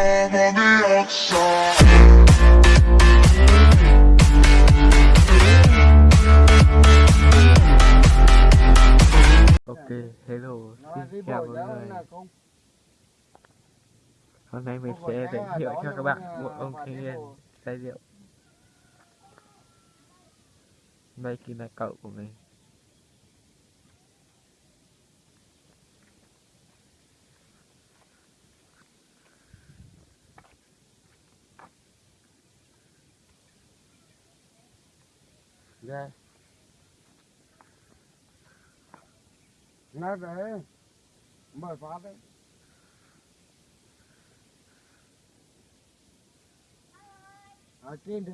I'm on the outside. Ok, hello, xin chào mọi người. Hôm nay mình sẽ giới thiệu cho các bạn một ông thanh niên say rượu. Đây chính là cậu của mình. Dạ Nói để Mời phát đấy. Ở trên được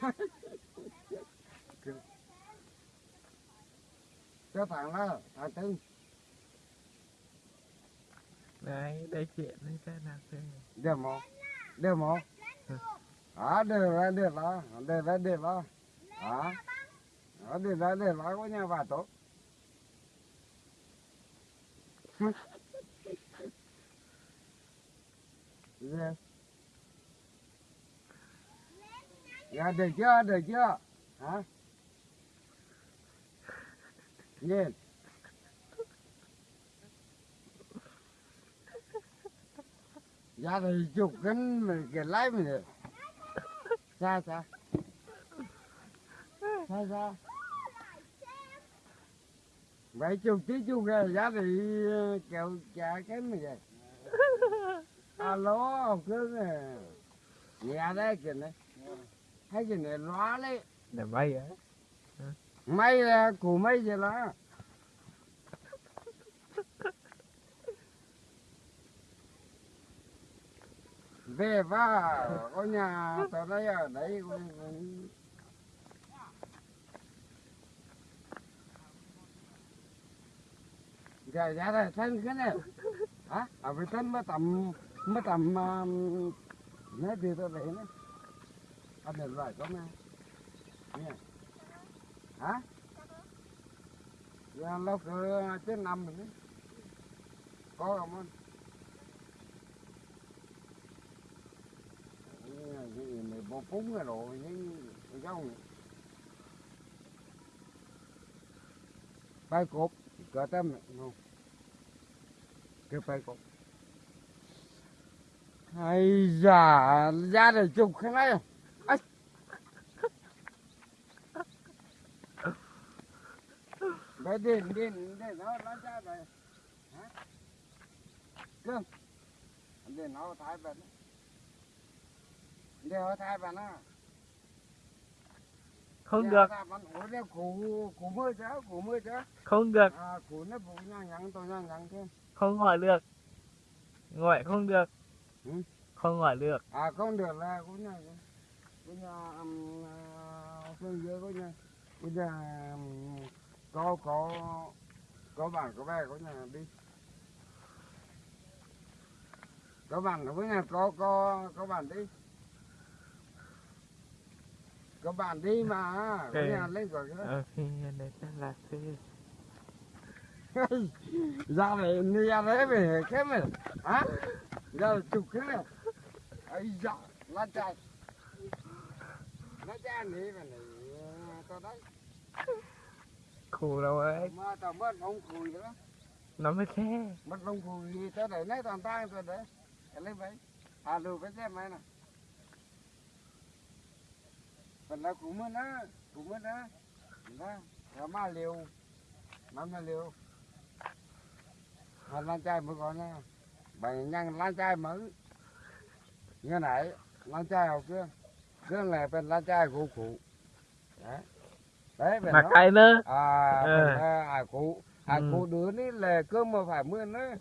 ai? Cho thằng đó, thằng tư. Đấy, đây chuyện đây sẽ làm thế. Được một Được một. À để rồi, để lá để rồi, để lá À. Đó, được rồi, được Có nhà bà tốt. Dạ Dạ được chưa, được chưa? Hả? Nhìn. Dạ thì chụp cái cái lái mình được. Sao sao Sao sao Vậy chụp tí chụp cái giá thì kẹo trả cái mày vậy. Alo ông cứ Nhà đây kìa này. Thấy kìa này loa đấy. Để bay á. Mày là của mày vậy đó về và có nhà tao đây ở đấy giờ ra đây. Dạ, dạ, dạ, thân cái này. Hả? À với thân mới tầm mới tầm um, nói đi tao đấy nữa. Anh đừng lại có nghe nghe hả? Giờ lâu cứ trên năm rồi. Có không anh cái gì phúng rồi rồi những cái giống bay cột, cỡ tâm không? Cái bay cột. Hay già ra để chụp cái này Ây. Đấy điện điện điện nó nó ra đây. Hả? Cơm điện nó, thái bên đeo thái bên á Không được, chứ không được, à không gọi được. Gọi không được. Ừ. Không gọi được. à không được là cũng nhà cũng nhà um, phương dưới cũng nhà nhà um, có có có bạn có bè có nhà đi có bạn có nhà có có có bạn đi có bạn đi mà có Ok. nhà lên rồi Ok, đây sẽ là thế. ra này đi ra đấy về cái mày hả? Ra chụp cái này. Ấy dạ lan trai lan trai này mà này tao đấy. Khổ đâu ấy. mà tao mất ông cùi đó. Nó mới thế. mất ông cùi tao để lấy toàn tay tao để. Để lấy vậy à lù cái xe mày nè phần nó cũng mất á cũng mất á đó nó mà liều. Mà mà liều. Mà lan trai mới còn nè bảy nhân lan trai mới như này lan trai học chưa gương này phần lan trai cụ. Ừ. Cụ đấy đấy mà cây nữa à, ừ. à, cụ. Ừ. À cụ đứa ní là cơm mà phải mưa nữa.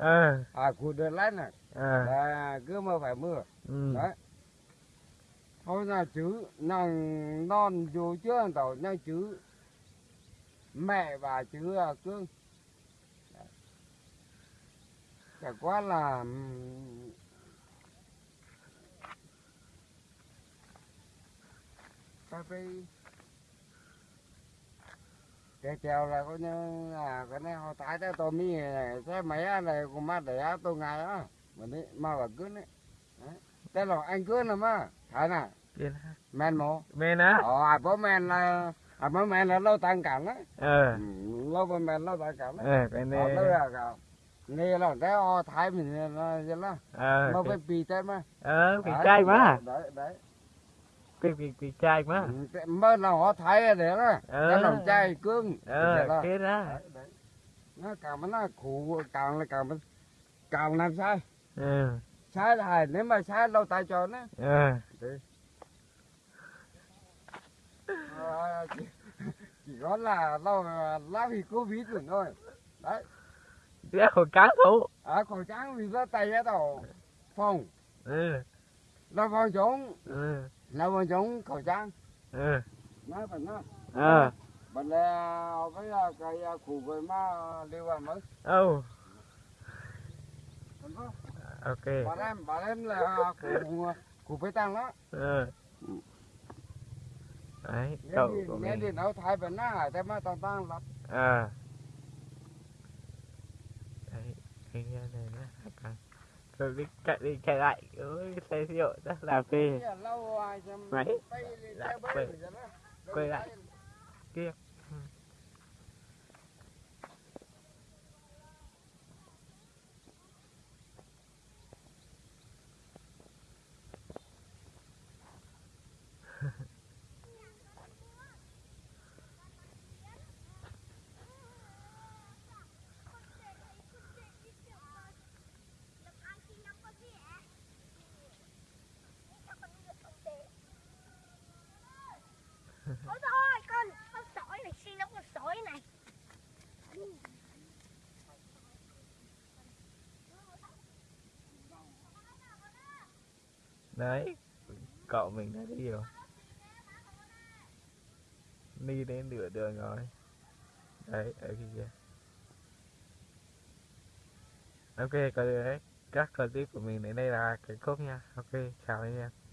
À, cụ đứa lát này à. à mà phải mưa. Đấy thôi là chữ nàng non dù chưa tàu nha chữ mẹ và chữ à, cương Đấy. chả quá là ừm, cà phê cái treo là có như là cái này họ tái tới tôi mi này xe máy này cũng mát để tôi ngày á mà đi mà là cứ đấy thế là anh cứ nè mà thấy nè เดี๋ยวนะ men mồ เมย์นะ ờ à bố men là à bố men là lâu tăng cảm đấy เออ Ừ, lâu bố men lâu tăng cảm เอ đấy อไปเน ờ lâu là cả nghe là cái họ thái mình là vậy đó เออ nó phải bì tên mà เออปีกใจมา đấy đấy ปีกปีกปีกใจมา Ừ, cái- mơ là họ thái để đó Ờ. cái lòng trai cương เออ Vậy โอ đó. เคนะ đấy, đấy. nó càng nó khổ càng là càng càng làm sai เ xa là nếu mà xa lâu tay cho nó. À. à, chỉ, có là lâu lâu thì cô ví tưởng thôi. Đấy. Cái khẩu trắng thủ à khẩu trắng vì nó tay ra đầu phòng ừ. là phòng chống ừ. là phòng chống khẩu trắng ừ. nó phải nó ờ. à. bạn là với là cái củ với mà đi vào mới. Ừ ok. Bọn em bọn em là của của với tăng đó. Ừ. Đấy cậu của mình. đi nấu thái vẫn á thế mà tăng tăng lắm. À. Đấy cái này nó rồi đi chạy đi chạy lại. Ơi xe rượu rất là phê. Máy. quay. lại. kia. Đấy. Cậu mình đã đi rồi. Đi đến nửa đường rồi. Đấy, ở kia ok đấy các clip của mình đến đây là kết thúc nha. Ok, chào anh em.